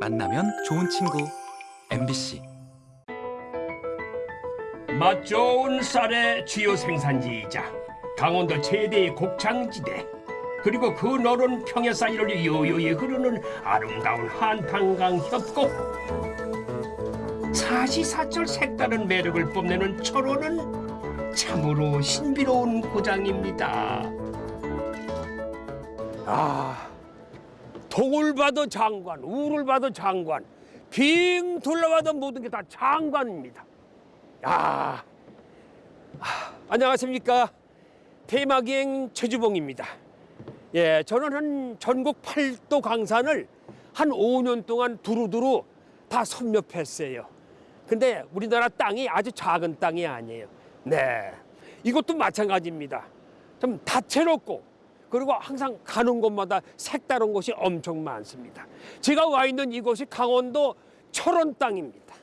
만나면 좋은 친구. MBC 맛 좋은 쌀의 주요 생산지이자 강원도 최대의 곡창지대 그리고 그 너른 평야 사이를 요요히 흐르는 아름다운 한탄강 협곡 사시사철 색다른 매력을 뽐내는 철원은 참으로 신비로운 고장입니다. 아 동을 봐도 장관 우를 봐도 장관 빙 둘러봐도 모든 게 다 장관입니다 야, 아, 안녕하십니까 대마기행 최주봉입니다. 예, 저는 한 전국 팔도 강산을 한 5년 동안 두루두루 다 섭렵했어요. 근데 우리나라 땅이 아주 작은 땅이 아니에요. 네, 이것도 마찬가지입니다. 좀 다채롭고 그리고 항상 가는 곳마다 색다른 곳이 엄청 많습니다. 제가 와 있는 이곳이 강원도 철원 땅입니다.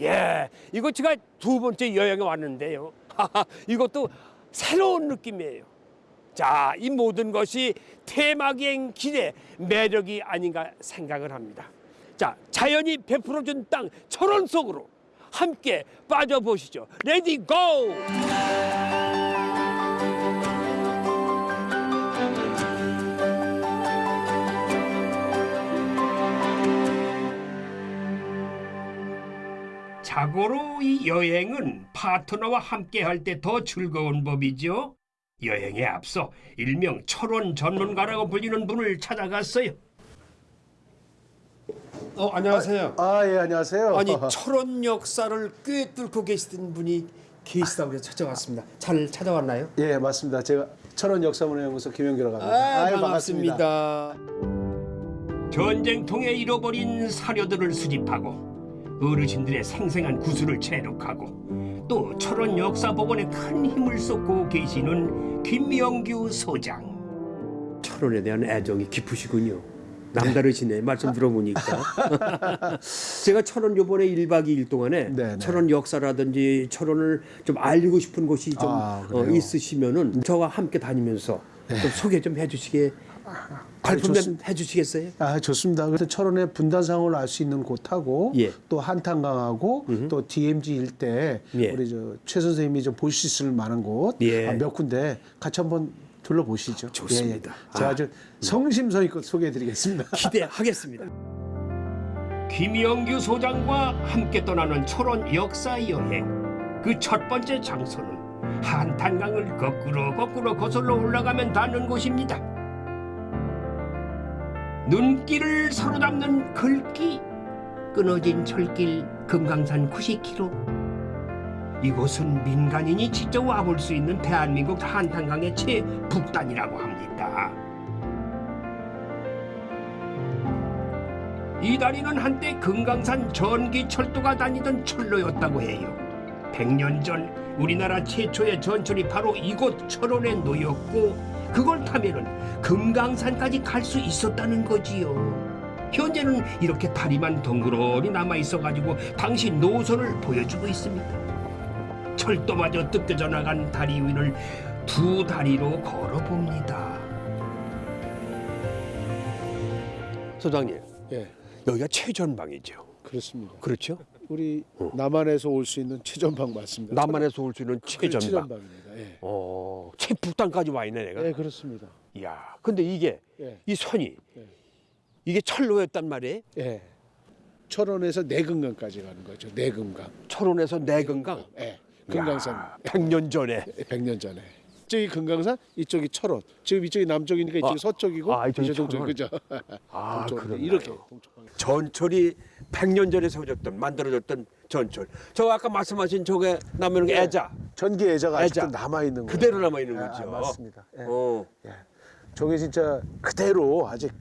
예, 이거 제가 두 번째 여행에 왔는데요. 이것도 새로운 느낌이에요. 자, 이 모든 것이 테마기행 길의 매력이 아닌가 생각을 합니다. 자, 자연이 베풀어준 땅 철원 속으로 함께 빠져보시죠. Ready go! 자고로 이 여행은 파트너와 함께 할 때 더 즐거운 법이죠. 여행에 앞서 일명 철원 전문가라고 불리는 분을 찾아갔어요. 어, 안녕하세요. 아, 예, 안녕하세요. 아니 철원 역사를 꽤 뚫고 계시던 분이 계시다고 해서 찾아왔습니다. 잘 찾아왔나요? 예, 맞습니다. 제가 철원 역사문화연구소 김영규라고 합니다. 아, 아유, 반갑습니다. 전쟁통에 잃어버린 사료들을 수집하고 어르신들의 생생한 구슬을 체록하고 또 철원 역사복원에 큰 힘을 쏟고 계시는 김명규 소장. 철원에 대한 애정이 깊으시군요. 남다르시네 말씀 들어보니까 제가 철원 요번에 1박 2일 동안에 네, 네. 철원 역사라든지 철원을 좀 알고 싶은 곳이 좀 아, 어? 있으시면은 저와 함께 다니면서 좀 소개 좀 해주시게 발품 좀 좋습니다. 해주시겠어요? 아, 좋습니다. 그래서 철원의 분단상을 알 수 있는 곳하고 예. 또 한탄강하고 또 DMZ 일대 예. 우리 저최 선생님이 좀 볼 수 있을 만한 곳 예. 아, 몇 군데 같이 한번 둘러보시죠. 좋습니다. 예, 예. 제가 아. 아주 성심성의껏 소개해드리겠습니다. 기대하겠습니다. 김영규 소장과 함께 떠나는 철원 역사 여행. 그 첫 번째 장소는 한탄강을 거꾸로 거꾸로 거슬러 올라가면 닿는 곳입니다. 눈길을 사로잡는 글귀, 끊어진 철길 금강산 90km. 이곳은 민간인이 직접 와볼 수 있는 대한민국 한탄강의 최북단이라고 합니다. 이 다리는 한때 금강산 전기철도가 다니던 철로였다고 해요. 100년 전 우리나라 최초의 전철이 바로 이곳 철원에 놓였고 그걸 타면은 금강산까지 갈 수 있었다는 거지요. 현재는 이렇게 다리만 덩그러니 남아 있어가지고 당시 노선을 보여주고 있습니다. 철도마저 뜯겨져 나간 다리 위를 두 다리로 걸어봅니다. 소장님, 예, 여기가 최전방이죠. 그렇습니다. 그렇죠? 우리 남한에서 올 수 있는 최전방 맞습니다. 남한에서 올 수 있는 최전방. 최전방입니다. 예. 어, 최북단까지 와 있네 내가. 예, 그렇습니다. 이야, 근데 이게 예. 이 선이 예. 이게 철로였단 말이에요. 예. 철원에서 내금강까지 가는 거죠. 내금강. 철원에서 내금강. 예. 금강산 이야, 100년 전에. 100년 전에. 이쪽이 금강산, 이쪽이 철원. 지금 이쪽이 남쪽이니까 이쪽이 아, 서쪽이고 아, 이쪽이 동쪽. 그죠? 아. 그렇나요? 이렇게. 전철이 100년 전에 세워졌던 만들어졌던 전철. 저 아까 말씀하신 저게 남는 예. 애자 전기 애자가 아직도 애자. 남아 있는 거예요. 그대로 남아 있는 아, 거죠. 맞습니다. 예. 어. 예. 저게 진짜 그대로 아직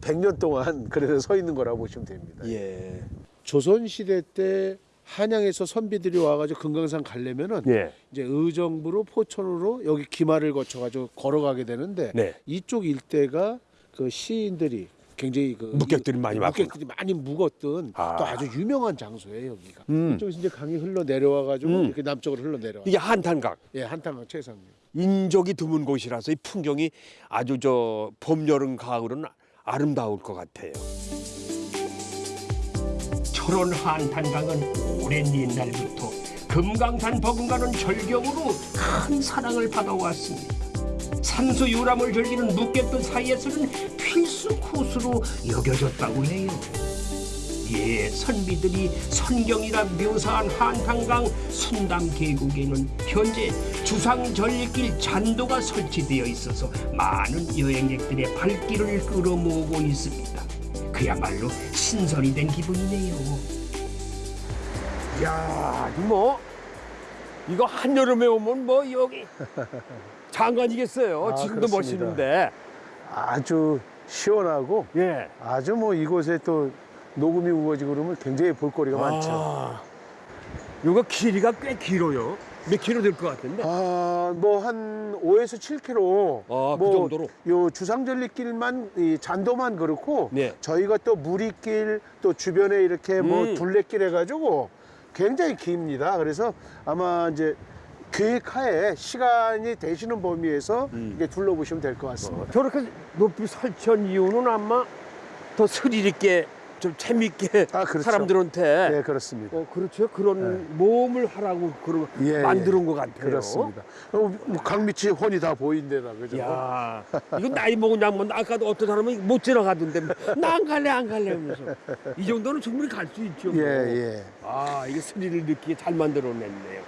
100년 동안 그래서 서 있는 거라고 보시면 됩니다. 예. 조선 시대 때 한양에서 선비들이 와가지고 금강산 가려면은 예. 이제 의정부로 포천으로 여기 기마를 거쳐가지고 걸어가게 되는데 네. 이쪽 일대가 그 시인들이 굉장히 그 묵객들이 많이. 묵객들이 많이 묵었던 아. 또 아주 유명한 장소예요 여기가. 음. 이쪽에서 이제 강이 흘러 내려와가지고 음. 이렇게 남쪽으로 흘러 내려와. 이게 한탄강. 예, 한탄강 최상류. 인적이 드문 곳이라서 이 풍경이 아주 저 봄, 여름, 가을은 아름다울 것 같아요. 철원 한탄강은 오랜 옛날부터 금강산 버금가는 절경으로 큰 사랑을 받아왔습니다. 산수 유람을 즐기는 묵객들 사이에서는 필수 코스로 여겨졌다고 해요. 예, 선비들이 선경이라 묘사한 한탄강 순담 계곡에는 현재 주상 전리길 잔도가 설치되어 있어서 많은 여행객들의 발길을 끌어모으고 있습니다. 그야말로 신선이 된 기분이네요. 야, 뭐 이거 한여름에 오면 뭐 여기 장관이겠어요. 아, 지금도 그렇습니다. 멋있는데. 아주 시원하고 예. 아주 뭐 이곳에 또 녹음이 우거지고 그러면 굉장히 볼거리가 많죠. 아, 이거 길이가 꽤 길어요. 몇 킬로 될 것 같은데? 아, 뭐 한 5에서 7km. 아, 그뭐 정도로? 요 주상절리길만 이 잔도만 그렇고 네. 저희가 또 무리길 또 주변에 이렇게 뭐 음. 둘레길 해가지고 굉장히 깁니다. 그래서 아마 이제 계획하에 시간이 되시는 범위에서 음. 이게 둘러보시면 될 것 같습니다. 저렇게 높이 설치한 이유는 아마 더 스릴 있게 좀 재밌게 아, 그렇죠. 사람들한테 네, 그렇습니다. 어, 그렇죠. 그런 모험을 하라고 그런 예, 만드는 것 같아요. 그렇습니다. 어, 뭐 강밑이 훤히 다 보인대나 그죠? 야, 이거 나이 먹은 양반 아까도 어떤 사람은 못 지나가던데 나 안 갈래 안 갈래 하면서 이 정도는 충분히 갈 수 있죠. 뭐. 예, 예. 아, 이게 스릴을 느끼게 잘 만들어냈네요.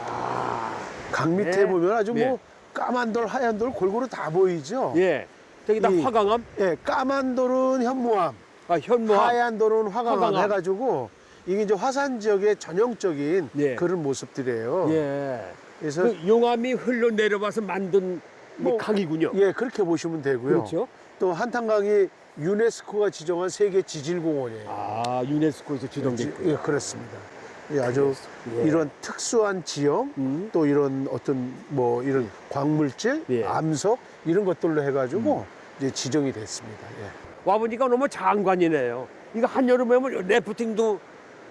야, 강 밑에 네. 보면 아주 네. 뭐 까만 돌, 하얀 돌 골고루 다 보이죠? 예, 저기다 이- 화강암, 예, 까만 돌은 현무암, 아 현무암, 하얀 돌은 화강암, 화강암. 해가지고 이게 이제 화산 지역의 전형적인 예. 그런 모습들이에요. 예, 그래서 그 용암이 흘러 내려와서 만든 이 뭐, 강이군요. 예, 그렇게 보시면 되고요. 그렇죠. 또 한탄강이 유네스코가 지정한 세계 지질공원이에요. 아, 유네스코에서 지정됐고. 예, 그렇습니다. 예, 아주 예. 이런 특수한 지형, 음. 또 이런 어떤 뭐 이런 광물질, 예. 음. 암석 이런 것들로 해가지고 이제 지정이 됐습니다. 예. 와보니까 너무 장관이네요. 이거 한여름에 오면 래프팅도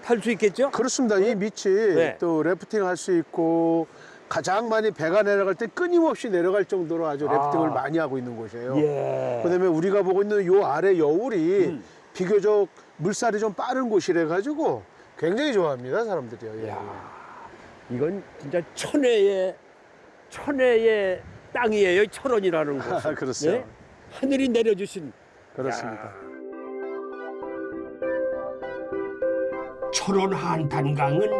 탈수 있겠죠? 그렇습니다. 이 밑이 네. 또 래프팅 할 수 있고 가장 많이 배가 내려갈 때 끊임없이 내려갈 정도로 아주 래프팅을 아. 많이 하고 있는 곳이에요. 예. 그다음에 우리가 보고 있는 요 아래 여울이 음. 비교적 물살이 좀 빠른 곳이래 가지고 굉장히 좋아합니다 사람들이요. 예. 야, 이건 진짜 천혜의 천혜의 땅이에요. 철원이라는 곳. 아, 그렇죠. 하늘이 내려주신 그렇습니다. 철원 한탄강은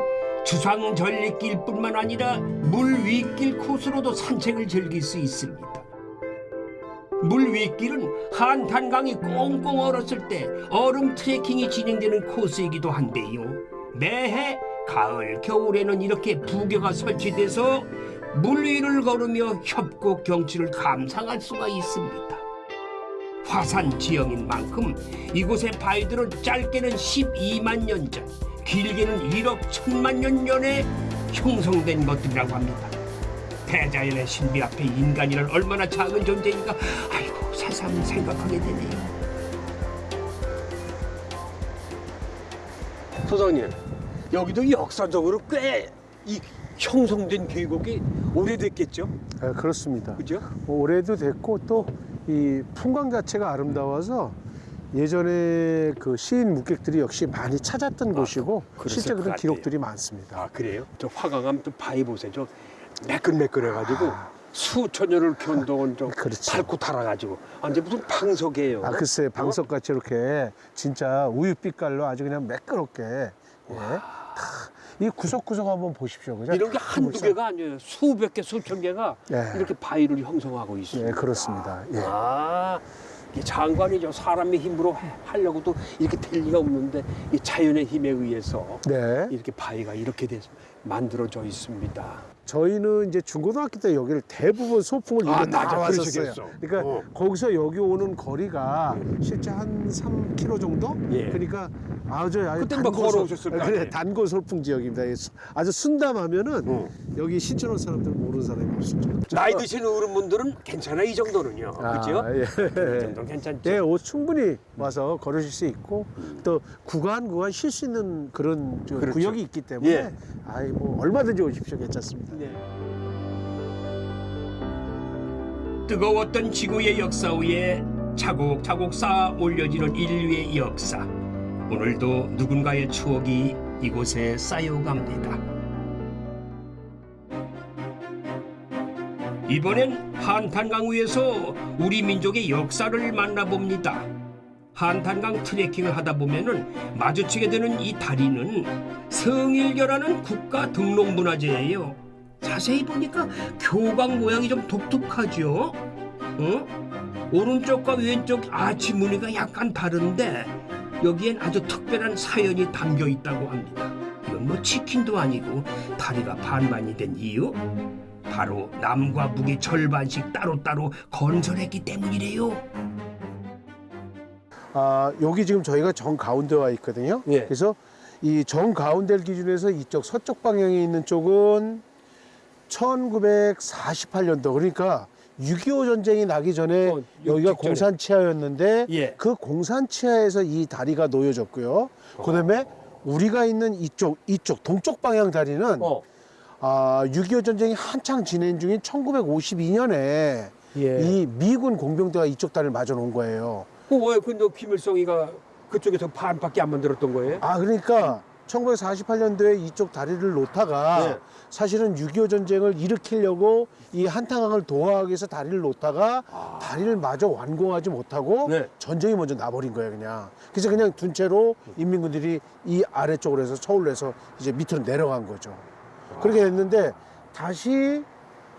주상 전리길뿐만 아니라 물 위길 코스로도 산책을 즐길 수 있습니다. 물 위길은 한탄강이 꽁꽁 얼었을 때 얼음 트레킹이 진행되는 코스이기도 한데요. 매해 가을, 겨울에는 이렇게 부교가 설치돼서 물 위를 걸으며 협곡 경치를 감상할 수가 있습니다. 화산 지형인 만큼 이곳의 바위들은 짧게는 12만 년 전, 길게는 1억 1천만 년 전에 형성된 것들이라고 합니다. 대자연의 신비 앞에 인간이란 얼마나 작은 존재인가 아이고 새삼 생각하게 되네요. 소장님, 여기도 역사적으로 꽤 이 형성된 계곡이 오래됐겠죠? 아, 그렇습니다. 그죠? 뭐 올해도 됐고 또 이 풍광 자체가 아름다워서 예전에 그 시인 묵객들이 역시 많이 찾았던 곳이고 그랬을 실제 것 그런. 기록들이 많습니다. 아 그래요? 저 화강암 또 바위 보세요. 저 매끈매끈해가지고 수천 년을 견뎌온 저 그렇죠. 밟고 달아가지고 완전 무슨 방석이에요. 아 글쎄 방석같이 이렇게 진짜 우유 빛깔로 아주 그냥 매끄럽게 예. 다 이 구석구석 한번 보십시오. 그죠? 이런 게 한두 물살. 개가 아니에요. 수백 개, 수천 개가 예. 이렇게 바위를 형성하고 있어요. 예, 그렇습니다. 예. 아, 이게 장관이죠. 사람의 힘으로 해- 하려고도 이렇게 될 리가 없는데 이 자연의 힘에 의해서 네. 이렇게 바위가 이렇게 돼서 만들어져 있습니다. 저희는 이제 중고등학교 때 여기를 대부분 소풍을 아, 이거 다 맞아. 왔었어요. 그러시겠어. 그러니까 어. 거기서 여기 오는 거리가 실제 한 3km 정도? 예. 그러니까 아주 그때 뭐 단고 걸어 오셨을 소- 거 그래. 단고 소풍 지역입니다. 아주 순담하면은 어. 여기 신촌 사람들은 모르는 사람이 없습니다. 나이 드신 어른분들은 괜찮아 이 정도는요. 그죠? 예. 이 정도 괜찮죠. 예, 옷 충분히 와서 걸으실 수 있고 또 구간 구간 쉴 수 있는 그런 저 그렇죠. 구역이 있기 때문에 예. 아이 뭐 얼마든지 오십시오. 괜찮습니다. 네. 뜨거웠던 지구의 역사 위에 차곡차곡 쌓아 올려지는 인류의 역사. 오늘도 누군가의 추억이 이곳에 쌓여갑니다. 이번엔 한탄강 위에서 우리 민족의 역사를 만나봅니다. 한탄강 트레킹을 하다 보면은 마주치게 되는 이 다리는 성일교라는 국가 등록 문화재예요. 자세히 보니까 교광 모양이 좀 독특하죠. 어? 오른쪽과 왼쪽 아치 무늬가 약간 다른데 여기엔 아주 특별한 사연이 담겨 있다고 합니다. 이건 뭐 치킨도 아니고 다리가 반반이 된 이유? 바로 남과 북이 절반씩 따로따로 건설했기 때문이래요. 아, 여기 지금 저희가 정 가운데 와 있거든요. 예. 그래서 이 정 가운데를 기준해서 이쪽 서쪽 방향에 있는 쪽은 1948년도 그러니까 6.25 전쟁이 나기 전에 어, 여기가 직전에. 공산 치하였는데 예. 그 공산 치하에서 이 다리가 놓여졌고요. 그다음에 우리가 있는 이쪽 이쪽 동쪽 방향 다리는 어. 아, 6.25 전쟁이 한창 진행 중인 1952년에 예. 이 미군 공병대가 이쪽 다리를 맞아 놓은 거예요. 그왜 근데 김일성이가 그쪽에서 반밖에 안 만들었던 거예요? 아 그러니까 1948년도에 이쪽 다리를 놓다가 네. 사실은 6.25 전쟁을 일으키려고 이 한탄강을 도하하기 위해서 다리를 놓다가 다리를 마저 완공하지 못하고 아. 네. 전쟁이 먼저 나버린 거예요 그냥 그래서 그냥 둔 채로 인민군들이 이 아래쪽으로 해서 서울로 해서 이제 밑으로 내려간 거죠 그렇게 됐는데 다시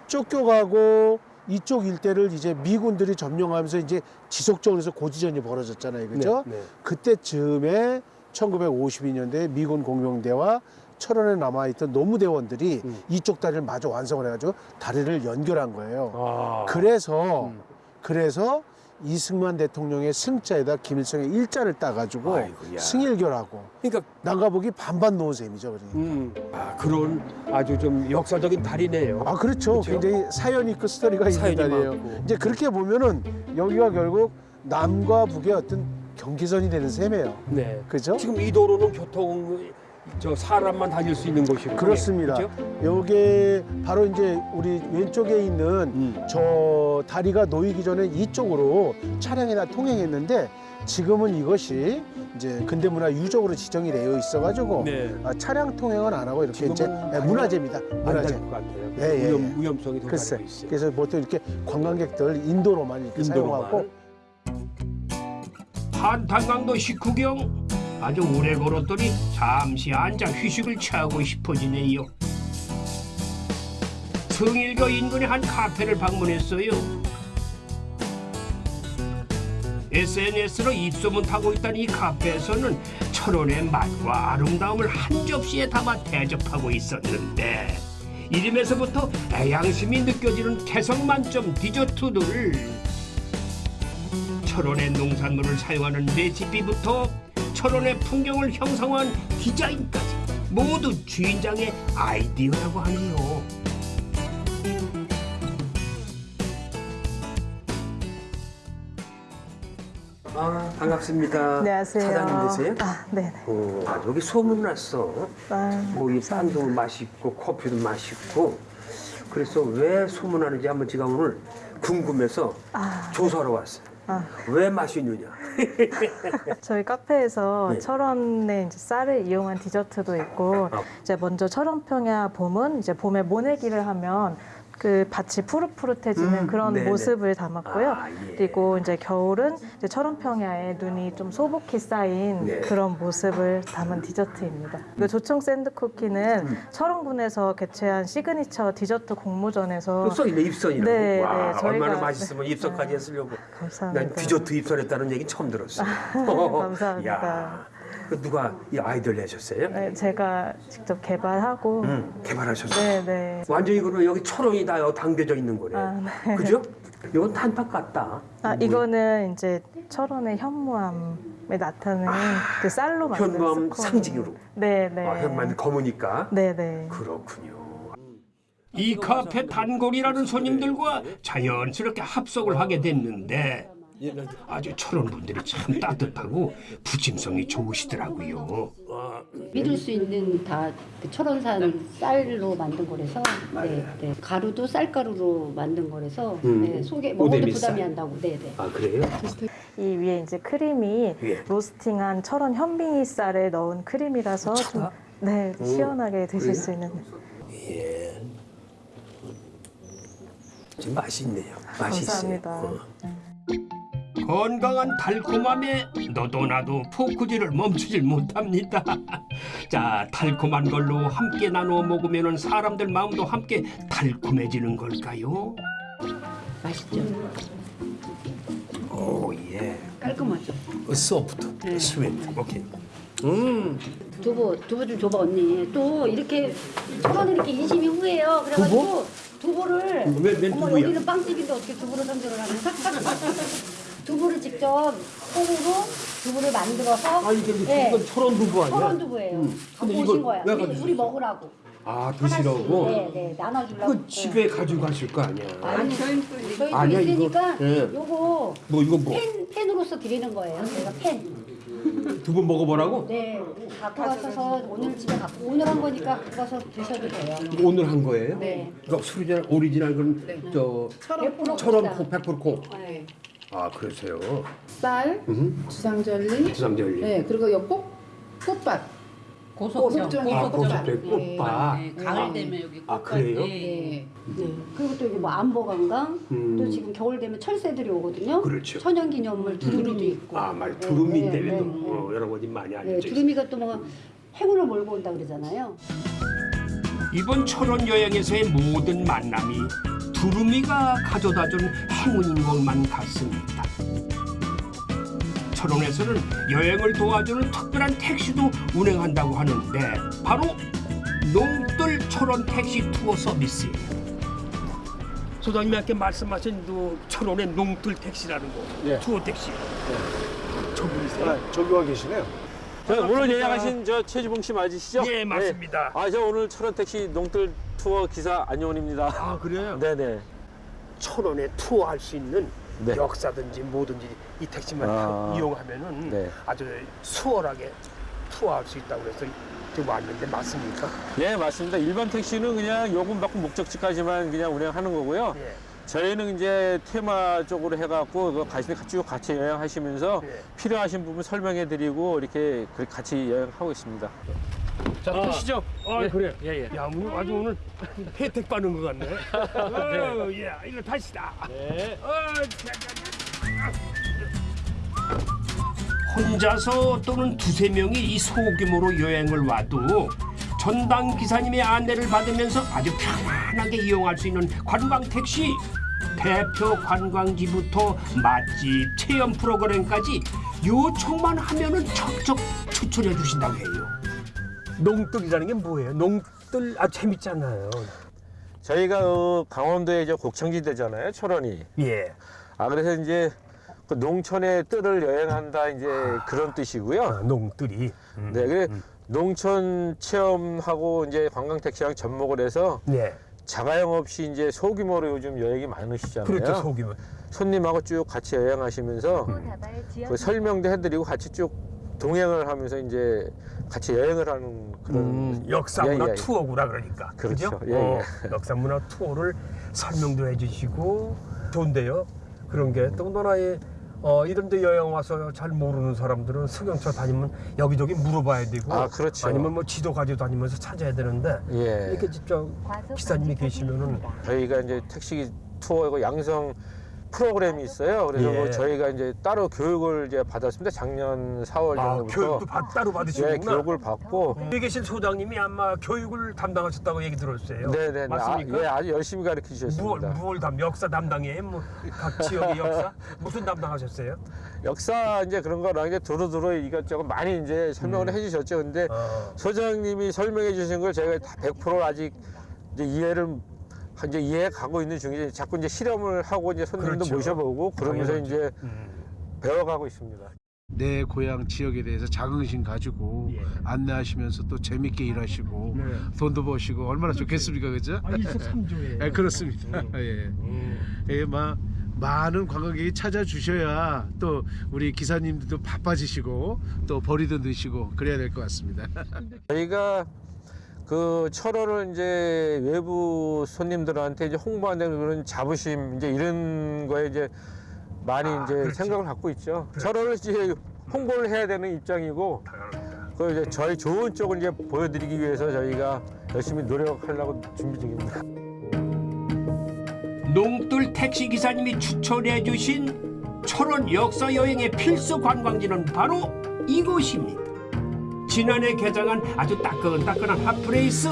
쫓겨가고 이쪽 일대를 이제 미군들이 점령하면서 이제 지속적으로 해서 고지전이 벌어졌잖아요 그죠 네, 네. 그때쯤에 1952년도에 미군 공병대와 철원에 남아있던 노무대원들이 음. 이쪽 다리를 마저 완성을 해가지고 다리를 연결한 거예요. 아. 그래서 음. 그래서 이승만 대통령의 승자에다 김일성의 일자를 따가지고 아이고야. 승일교라고 그러니까 난가복이 반반 놓은 셈이죠. 그러니까. 음. 아, 그런 아주 좀 역사적인 달이네요. 아 그렇죠. 그렇죠? 굉장히 사연 있고 스토리가 있는 사연이 다리예요. 많고. 이제 그렇게 보면은 여기가 결국 남과 북의 어떤 경계선이 되는 셈이에요. 네. 그죠? 지금 이 도로는 교통 저 사람만 다닐 수 있는 곳이고 그렇습니다. 요게 바로 이제 우리 왼쪽에 있는 음. 저 다리가 놓이기 전에 이쪽으로 차량이 다 통행했는데 지금은 이것이 이제 근대문화 유적으로 지정이 되어 있어가지고 네. 아, 차량 통행은 안 하고 이렇게 이제 예, 문화재입니다. 문화재. 예, 예, 위험, 예. 위험성이 더 글쎄. 있어요. 그래서 보통 이렇게 관광객들 인도로만 이렇게 사용하고 한탄강도 식후경 아주 오래 걸었더니 잠시 앉아 휴식을 취하고 싶어지네요. 성일교 인근의 한 카페를 방문했어요. SNS로 입소문 타고 있던 이 카페에서는 철원의 맛과 아름다움을 한 접시에 담아 대접하고 있었는데 이름에서부터 애양심이 느껴지는 개성 만점 디저트들을 철원의 농산물을 사용하는 레시피부터 철원의 풍경을 형성한 디자인까지 모두 주인장의 아이디어라고 하네요. 아 반갑습니다. 안녕하세요. 사장님 되세요? 아, 네네. 오, 아, 여기 소문 났어. 아, 뭐 이 빵도 맛있고 커피도 맛있고 그래서 왜 소문나는지 한번 제가 오늘 궁금해서 아. 조사하러 왔어요. 아. 왜 맛있느냐? 저희 카페에서 네. 철원의 이제 쌀을 이용한 디저트도 있고 아. 이제 먼저 철원평야 봄은 이제 봄에 모내기를 하면 그 밭이 푸릇푸릇해지는 음, 그런 네네. 모습을 담았고요. 아, 예. 그리고 이제 겨울은 이제 철원평야에 눈이 좀 소복히 쌓인 네. 그런 모습을 담은 디저트입니다. 그 조청 샌드 쿠키는 음. 철원군에서 개최한 시그니처 디저트 공모전에서 또 써있네 입선이라고. 네, 와 네, 얼마나 네. 맛있으면 입선까지 했으려고. 감사합니다. 난 디저트 입선했다는 얘기 처음 들었어. 감사합니다. 야, 그 누가 이 아이디어를 내셨어요? 네, 제가 직접 개발하고 음, 개발하셨어요. 네, 네. 완전히 그러면 여기 철원이 다 담겨져 있는 거네. 아, 네. 그죠? 이건 단팥 같다. 아, 이거는 이제 철원의 현무암에 나타내는 그 쌀로 만든 아, 현무암 스콘. 상징으로. 네, 네. 아, 현무암이 검으니까. 네, 네. 그렇군요. 이 카페 단골이라는 손님들과 자연스럽게 합석을 하게 됐는데 아주 철원 분들이 참 따뜻하고 부침성이 좋으시더라고요. 아, 믿을 수 있는 다 그 철원산 쌀로 만든 거라서 네, 네. 가루도 쌀가루로 만든 거라서 음. 네, 속에 먹어도 오대미 부담이 쌀. 안 나고 네, 네. 아 그래요? 이 위에 이제 크림이 예. 로스팅한 철원 현미 쌀을 넣은 크림이라서 좀 네, 시원하게 드실 수 있는 예. 좀 맛있네요. 맛있어요. 감사합니다. 어. 건강한 달콤함에 너도 나도 포크질을 멈추질 못합니다. 자, 달콤한 걸로 함께 나누어 먹으면 사람들 마음도 함께 달콤해지는 걸까요? 맛있죠? 오 예. 깔끔하죠? 소프트, 네. 스위트. 오케이. 음, 두부, 두부 좀 줘봐 언니. 또 이렇게 철원은 이렇게 인심이 후해요. 그래가지고 두부? 를 왜- 웬 어머 두부야? 여기는 빵집인데 어떻게 두부를 선별을 하냐? 두부를 직접 콩으로 두부를 만들어서 아 이게 네, 이건 철원 두부 아니야? 철원 두부예요. 음. 갖고 오신 이걸 거야. 왜 우리? 우리 먹으라고. 아 드시라고? 네, 네, 나눠주려고. 그 집에 가져가실 거 아니야? 아니, 저희 또 아니야, 이거. 있으니까 예. 요거 뭐 이거 뭐 팬, 팬으로서 드리는 거예요. 저희가 팬. 두부 먹어보라고? 네, 갖고 가셔서 오늘 집에 갖고 오늘 한 거니까 갖고 가서 드셔도 돼요. 이거 오늘 한 거예요? 네. 이거 수리전 오리지널 그럼 저100% 철원 콩이다. 콩100% 콩. 네. 아 그러세요? 쌀, 음. 주상절리, 주상절리. 네 그리고 요 꽃, 꽃밭, 고석정, 아 꽃밭. 고석정 꽃밭. 네, 가을 되면 여기 아, 꽃밭, 그래요? 예. 네. 네. 그리고 또 이게 뭐 안보관광 음. 또 지금 겨울 되면 철새들이 오거든요. 그렇죠. 천연기념물 두루미도 있고. 아말 네, 두루미 네, 때문에 또 네, 네. 어, 여러 가지 많이 네, 알려져 있어요. 두루미가 또 뭐 행운을 몰고 온다 그러잖아요. 이번 철원 여행에서의 모든 만남이 두루미가 가져다준 행운인 것만 같습니다. 철원에서는 여행을 도와주는 특별한 택시도 운행한다고 하는데 바로 농뜰 철원 택시 투어 서비스예요. 소장님이 아까 말씀하신 그 철원의 농뜰 택시라는 거 예. 투어 택시 저분이세요? 아, 저기 와 계시네요. 저 오늘 예약하신 저 최지봉 씨 맞으시죠? 예 맞습니다. 아, 저 오늘 철원 택시 농뜰 투어 기사 안용원입니다. 아 그래요? 네네. 천원에 투어할 수 있는 네. 역사든지 뭐든지 이 택시만 아. 이용하면은 네. 아주 수월하게 투어할 수 있다고 해서 지금 왔는데 맞습니까? 예, 맞습니다. 일반 택시는 그냥 요금 받고 목적지까지만 그냥 운행하는 거고요. 예. 저희는 이제 테마 쪽으로 해갖고 그 가시는 같이 같이 여행하시면서 예. 필요하신 부분 설명해드리고 이렇게 그 같이 여행하고 있습니다. 자, 타시죠. 아 그래. 예, 예. 야 오늘 아주 오늘 혜택 받는 것 같네. 어, 예, 이거 타시다. 네. 어, 자, 자, 자. 혼자서 또는 두세 명이 이 소규모로 여행을 와도 전당 기사님의 안내를 받으면서 아주 편안하게 이용할 수 있는 관광 택시 대표 관광지부터 맛집 체험 프로그램까지 요청만 하면은 척척 추천해 주신다고 해요. 농뜰이라는 게 뭐예요? 농뜰 아 재밌잖아요. 저희가 어, 강원도의 이제 곡창지대잖아요, 철원이. 예. 아 그래서 이제 그 농촌의 뜰을 여행한다 이제 그런 뜻이고요. 아, 농뜰이. 네, 그래 농촌 체험하고 이제 관광 택시랑 접목을 해서 네. 자가용 없이 이제 소규모로 요즘 여행이 많으시잖아요. 그렇죠 소규모. 손님하고 쭉 같이 여행하시면서 그 설명도 해드리고 같이 쭉 동행을 하면서 이제 같이 여행을 하는 그런 음, 역사 문화 예, 예. 투어구나 그러니까. 그렇죠. 그죠? 예, 어, 예. 역사 문화 투어를 설명도 해주시고 좋은데요. 그런 게 더군다나 어, 이런 데 여행 와서 잘 모르는 사람들은 승용차 다니면 여기저기 물어봐야 되고 아, 그렇죠. 아니면 뭐 지도 가지고 다니면서 찾아야 되는데 예. 이렇게 직접 기사님이 계시면은 저희가 이제 택시 투어하고 양성 프로그램이 있어요. 그래서 예. 뭐 저희가 이제 따로 교육을 이제 받았습니다. 작년 4월 아, 정도부터 교육도 받, 따로 예, 받으시는구나. 교육을 받고 여기 계신 소장님이 아마 교육을 담당하셨다고 얘기 들었어요. 네 네 맞습니까? 아, 예, 아주 열심히 가르쳐 주셨습니다. 무얼 담 역사 담당이에요? 뭐각 지역의 역사 무슨 담당하셨어요? 역사 이제 그런 거랑 이제 두루두루 이것저것 많이 이제 설명을 해주셨죠. 근데 어. 소장님이 설명해 주신 걸 제가 다 100% 아직 이제 이해를 이제 이해 가고 있는 중이죠. 자꾸 이제 실험을 하고 이제 손님도 그렇죠. 모셔보고 그러면서 당연하죠. 이제 음. 배워가고 있습니다. 내 고향 지역에 대해서 자긍심 가지고 예. 안내하시면서 또 재밌게 일하시고 네. 돈도 버시고 얼마나 좋겠습니까, 그죠? 아, 일석삼조예요. 예, 그렇습니다. 예. 예, 막 많은 관광객이 찾아주셔야 또 우리 기사님들도 바빠지시고 또 벌이도 넣으시고 그래야 될 것 같습니다. 저희가 그 철원을 이제 외부 손님들한테 이제 홍보하는 그런 자부심 이제 이런 거에 이제 많이 이제 생각을 갖고 있죠. 철원을 이제 홍보를 해야 되는 입장이고 그 이제 저희 좋은 쪽을 이제 보여드리기 위해서 저희가 열심히 노력하려고 준비 중입니다. 농뚫 택시 기사님이 추천해 주신 철원 역사 여행의 필수 관광지는 바로 이곳입니다. 지난해 개장한 아주 따끈따끈한 핫플레이스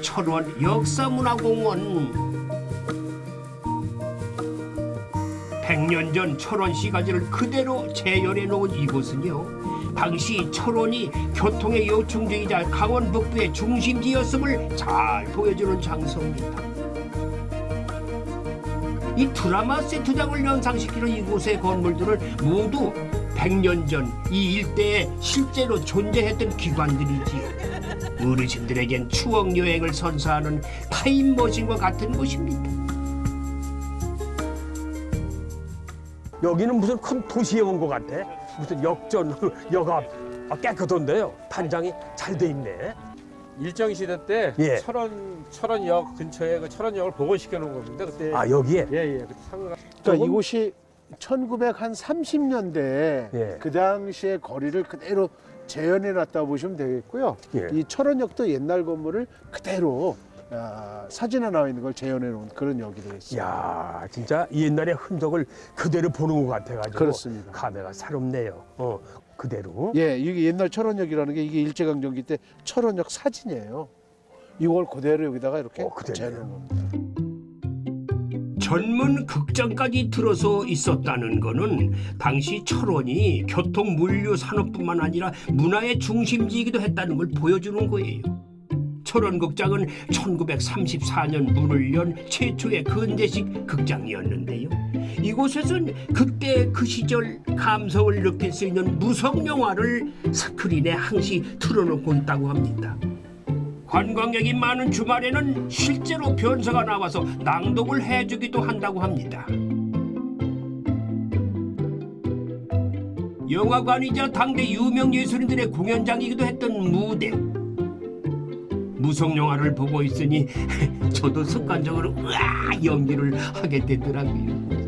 철원 역사문화공원. 100년 전 철원 시가지를 그대로 재현해 놓은 이곳은요. 당시 철원이 교통의 요충지이자 강원 북부의 중심지였음을 잘 보여주는 장소입니다. 이 드라마 세트장을 연상시키는 이곳의 건물들을 모두 100년 전 이 일대에 실제로 존재했던 기관들이지요. 어르신들에겐 추억 여행을 선사하는 타임머신과 같은 곳입니다. 여기는 무슨 큰 도시에 온 것 같아. 무슨 역전 여가 깨끗한데요. 단장이 잘 돼 있네. 일정 시대 때 예. 철원 철원역 근처에 그 철원역을 복원시켜 놓은 겁니다. 그때 아 여기에 예예 그때 상가 그러니까 이곳이 1930년대 예. 그 당시의 거리를 그대로 재현해 놨다 보시면 되겠고요. 예. 이 철원역도 옛날 건물을 그대로 아, 사진에 나와 있는 걸 재현해 놓은 그런 역이 되겠습니다. 야 진짜 옛날의 흔적을 그대로 보는 것 같아가지고 그렇습니다. 감회가 새롭네요. 어 그대로. 예, 이게 옛날 철원역이라는 게 이게 일제강점기 때 철원역 사진이에요. 이걸 그대로 여기다가 이렇게 어, 그대로요. 재현해 놓은 겁니다. 전문 극장까지 들어서 있었다는 거는 당시 철원이 교통 물류 산업뿐만 아니라 문화의 중심지이기도 했다는 걸 보여주는 거예요. 철원 극장은 1934년 문을 연 최초의 근대식 극장이었는데요. 이곳에선 그때 그 시절 감성을 느낄 수 있는 무성 영화를 스크린에 항시 틀어놓고 있다고 합니다. 관광객이 많은 주말에는 실제로 변사가 나와서 낭독을 해주기도 한다고 합니다. 영화관이자 당대 유명 예술인들의 공연장이기도 했던 무대. 무성 영화를 보고 있으니 저도 습관적으로 으아 연기를 하게 되더라고요.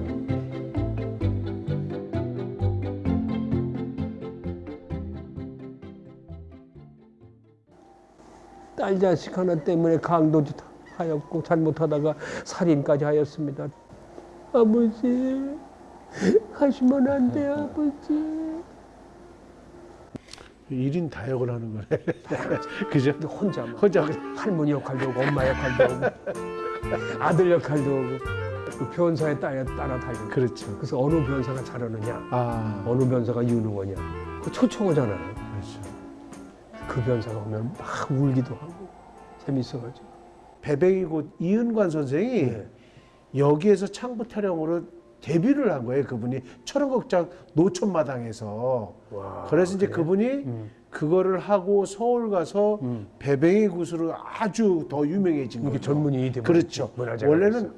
딸 자식 하나 때문에 강도도 하였고 잘못하다가 살인까지 하였습니다. 아버지 하시면 안 돼 아버지. 일인 다역을 하는 거네. 그죠? 혼자 그냥 할머니 역할도 하고 엄마 역할도 하고 아들 역할도 하고 그 변사에 따라 따라다니고 그렇죠. 그래서 어느 변사가 잘하느냐 아, 어느 변사가 유능하냐 그 초청하잖아요. 그렇죠. 그 변사가 오면 막 울기도 하고 재밌어가지고. 배뱅이고 이은관 선생이 네. 여기에서 창부 타령으로 데뷔를 한 거예요. 그분이 철원극장 노천마당에서. 와, 그래서 이제 그래? 그분이 음. 그거를 하고 서울 가서 음. 배뱅이 굿으로 아주 더 유명해진 거죠. 전문이 되면 그렇죠. 원래는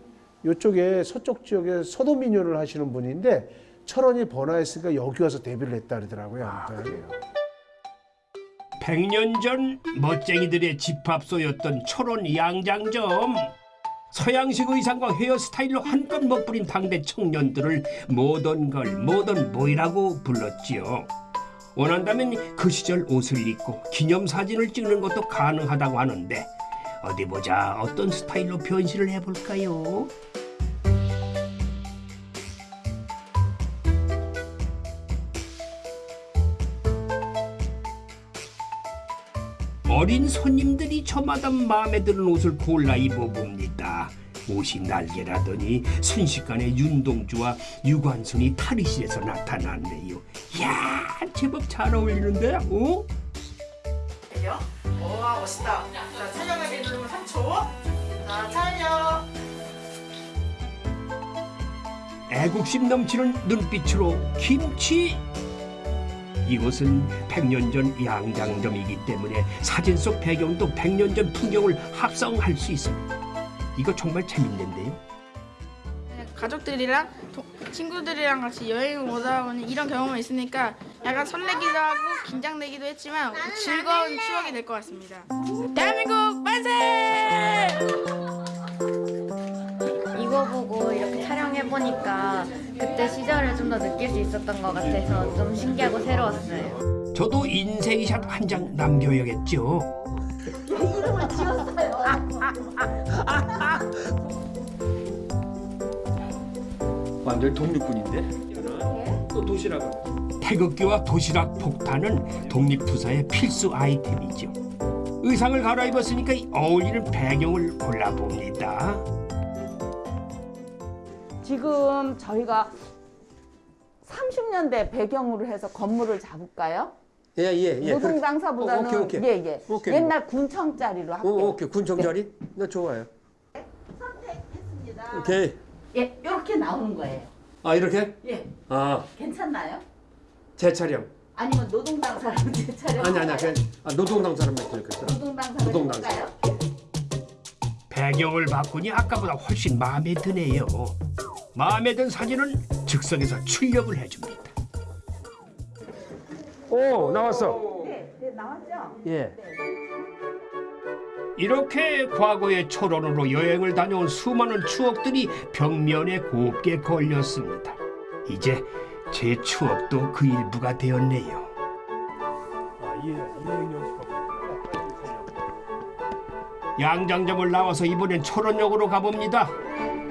이쪽에 서쪽 지역에 서도민요를 하시는 분인데 철원이 번화했으니까 여기 와서 데뷔를 했다 그러더라고요. 아, 아무튼. 100년 전 멋쟁이들의 집합소였던 철원 양장점. 서양식 의상과 헤어스타일로 한껏 멋부린 당대 청년들을 모던 걸 모던 보이라고 불렀지요. 원한다면 그 시절 옷을 입고 기념사진을 찍는 것도 가능하다고 하는데 어디 보자 어떤 스타일로 변신을 해볼까요? 어린 손님들이 저마다 마음에 드는 옷을 골라 입어봅니다. 옷이 날개라더니 순식간에 윤동주와 유관순이 탈의실에서 나타났네요. 야 제법 잘 어울리는데? 어? 요와 멋있다. 자 촬영하기 누르면 3초. 자 촬영. 애국심 넘치는 눈빛으로 김치. 이곳은 100년 전 양장점이기 때문에 사진 속 배경도 100년 전 풍경을 합성할 수 있습니다. 이거 정말 재밌는데요. 가족들이랑 도- 친구들이랑 같이 여행을 오다 보니 이런 경험이 있으니까 약간 설레기도 하고 긴장되기도 했지만 즐거운 추억이 될 것 같습니다. 대한민국 만세! 해 보니까 그때 시절을 좀 더 느낄 수 있었던 것 같아서 좀 신기하고 새로웠어요. 저도 인생샷 한 장 남겨야겠죠. 완전 독립군인데? 또 도시락은? 태극기와 도시락 폭탄은 독립투사의 필수 아이템이죠. 의상을 갈아입었으니까 어울리는 배경을 골라봅니다. 지금 저희가 30년대 배경으로 해서 건물을 잡을까요? 예, 예, 예. 노동당사보다는 어, 오케이, 오케이. 예, 예. 오케이. 옛날 군청짜리로 할게요. 오, 오케이. 군청 자리? 나 좋아요. 선택했습니다. 오케이. 예, 이렇게 나오는 거예요. 아, 이렇게? 예, 아, 괜찮나요? 재촬영. 아니면 노동당 사람 제 차례 아니, 아니야. 그냥 아, 노동당 사람만 그랬어. 노동당 사람 노동당 할까요? 배경을 바꾸니 아까보다 훨씬 마음에 드네요. 마음에 든 사진은 즉석에서 출력을 해줍니다. 오 나왔어. 네, 네 나왔죠? 예. 이렇게 과거의 초론으로 여행을 다녀온 수많은 추억들이 벽면에 곱게 걸렸습니다. 이제 제 추억도 그 일부가 되었네요. 양장점을 나와서 이번엔 철원역으로 가봅니다.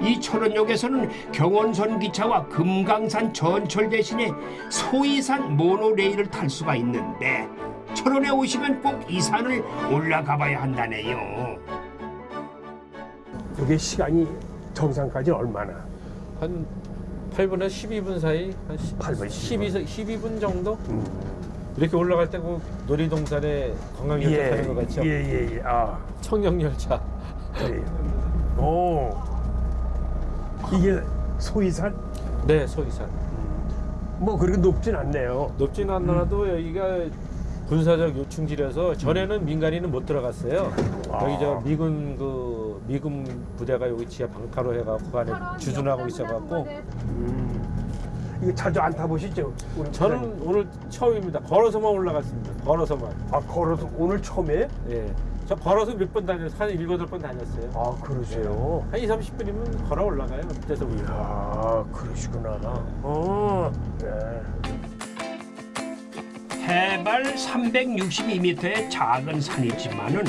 이 철원역에서는 경원선 기차와 금강산 전철 대신에 소이산 모노레일을 탈 수가 있는데 철원에 오시면 꼭 이 산을 올라가 봐야 한다네요. 이게 시간이 정상까지 얼마나? 한 8분에서 12분 사이 한 8분, 12, 12분 정도 이렇게 올라갈 때 그 놀이동산에 관광열차 타는 것 같죠? 예, 예, 예. 아, 청룡열차 그래요. 오. 이게 소이산? 네 소이산 뭐 그렇게 높진 않네요. 높진 않더라도 여기가 군사적 요충지라서 전에는 민간인은 못 들어갔어요. 여기 저 미군 그 미군 부대가 여기 지하 방파로 해갖고 그 안에 주둔하고 있어갖고 이거 자주 안 타보시죠? 우리 저는 부장님? 오늘 처음입니다. 걸어서만 올라갔습니다. 걸어서만. 아 걸어서 오늘 처음에? 예. 저 걸어서 몇 번 다녔어요. 한 일곱 번 다녔어요. 아 그러세요? 한 2, 30분이면 걸어 올라가요. 밑에서 위로. 아 그러시구나. 어. 네. 해발 362m의 작은 산이지만은